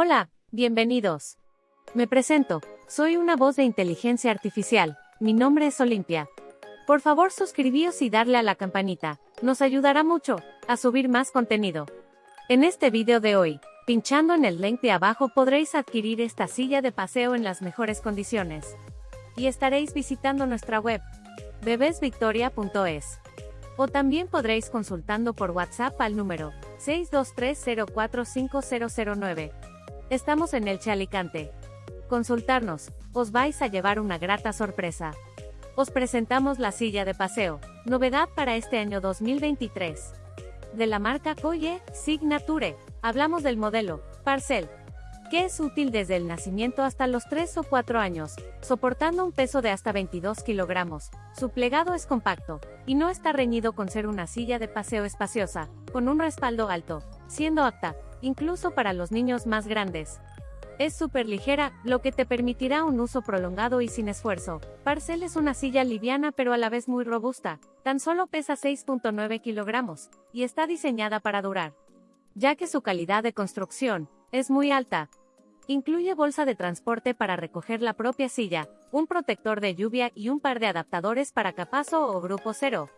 Hola, bienvenidos. Me presento, soy una voz de inteligencia artificial, mi nombre es Olimpia. Por favor suscribíos y darle a la campanita, nos ayudará mucho a subir más contenido. En este video de hoy, pinchando en el link de abajo podréis adquirir esta silla de paseo en las mejores condiciones. Y estaréis visitando nuestra web, bebesvictoria.es. O también podréis consultando por WhatsApp al número 623045009. Estamos en el Chalicante. Consultarnos, os vais a llevar una grata sorpresa. Os presentamos la silla de paseo, novedad para este año 2023. De la marca Coye Signature, hablamos del modelo Parcel, que es útil desde el nacimiento hasta los 3 o 4 años, soportando un peso de hasta 22 kilogramos. Su plegado es compacto, y no está reñido con ser una silla de paseo espaciosa, con un respaldo alto, siendo apta, incluso para los niños más grandes. Es súper ligera, lo que te permitirá un uso prolongado y sin esfuerzo. Parcel es una silla liviana pero a la vez muy robusta, tan solo pesa 6.9 kilogramos, y está diseñada para durar. Ya que su calidad de construcción es muy alta. Incluye bolsa de transporte para recoger la propia silla, un protector de lluvia y un par de adaptadores para capazo o grupo cero.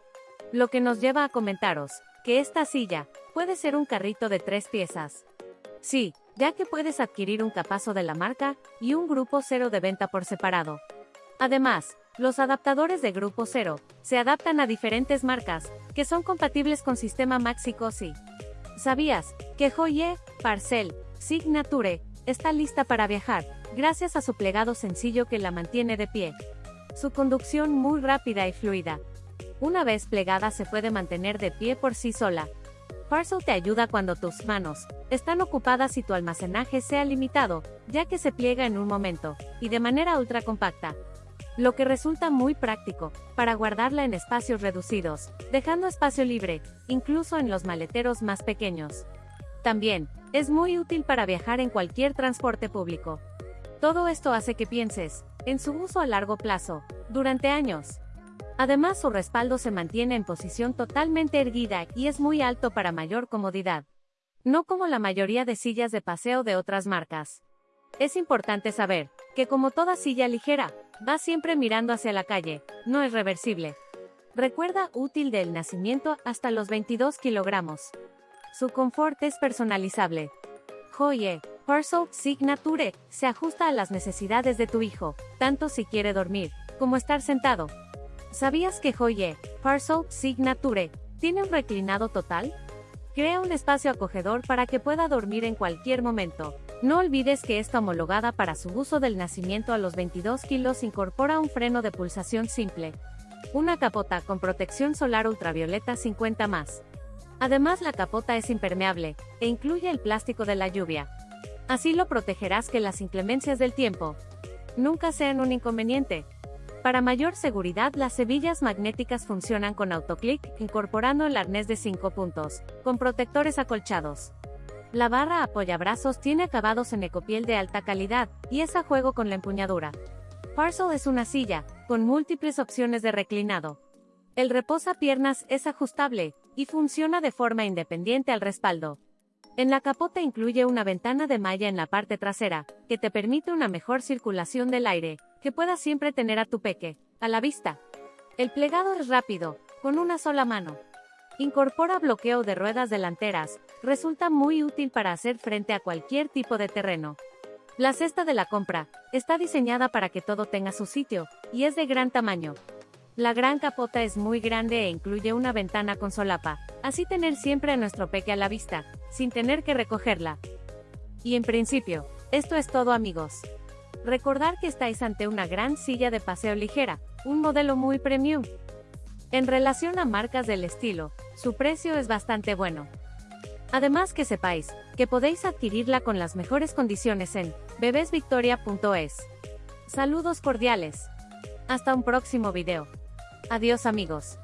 Lo que nos lleva a comentaros, que esta silla, puede ser un carrito de tres piezas. Sí, ya que puedes adquirir un capazo de la marca y un grupo cero de venta por separado. Además, los adaptadores de grupo cero se adaptan a diferentes marcas, que son compatibles con sistema Maxi Cosi. ¿Sabías que Joye Parcel Signature está lista para viajar, gracias a su plegado sencillo que la mantiene de pie? Su conducción muy rápida y fluida. Una vez plegada se puede mantener de pie por sí sola, Parcel te ayuda cuando tus manos están ocupadas y tu almacenaje sea limitado, ya que se pliega en un momento, y de manera ultra compacta. Lo que resulta muy práctico, para guardarla en espacios reducidos, dejando espacio libre, incluso en los maleteros más pequeños. También, es muy útil para viajar en cualquier transporte público. Todo esto hace que pienses, en su uso a largo plazo, durante años. Además su respaldo se mantiene en posición totalmente erguida y es muy alto para mayor comodidad. No como la mayoría de sillas de paseo de otras marcas. Es importante saber, que como toda silla ligera, va siempre mirando hacia la calle, no es reversible. Recuerda útil del nacimiento hasta los 22 kilogramos. Su confort es personalizable. Joye, Parcel Signature, se ajusta a las necesidades de tu hijo, tanto si quiere dormir, como estar sentado, ¿Sabías que Joye, Parcel Signature, tiene un reclinado total? Crea un espacio acogedor para que pueda dormir en cualquier momento. No olvides que esta homologada para su uso del nacimiento a los 22 kilos incorpora un freno de pulsación simple, una capota con protección solar ultravioleta 50 más. Además la capota es impermeable, e incluye el plástico de la lluvia. Así lo protegerás que las inclemencias del tiempo nunca sean un inconveniente. Para mayor seguridad las hebillas magnéticas funcionan con autoclick, incorporando el arnés de 5 puntos, con protectores acolchados. La barra apoyabrazos tiene acabados en ecopiel de alta calidad, y es a juego con la empuñadura. Parcel es una silla, con múltiples opciones de reclinado. El reposa-piernas es ajustable, y funciona de forma independiente al respaldo. En la capota incluye una ventana de malla en la parte trasera, que te permite una mejor circulación del aire, que puedas siempre tener a tu peque, a la vista. El plegado es rápido, con una sola mano. Incorpora bloqueo de ruedas delanteras, resulta muy útil para hacer frente a cualquier tipo de terreno. La cesta de la compra, está diseñada para que todo tenga su sitio, y es de gran tamaño. La gran capota es muy grande e incluye una ventana con solapa, así tener siempre a nuestro peque a la vista, sin tener que recogerla. Y en principio, esto es todo amigos. Recordar que estáis ante una gran silla de paseo ligera, un modelo muy premium. En relación a marcas del estilo, su precio es bastante bueno. Además que sepáis, que podéis adquirirla con las mejores condiciones en bebesvictoria.es. Saludos cordiales. Hasta un próximo video. Adiós amigos.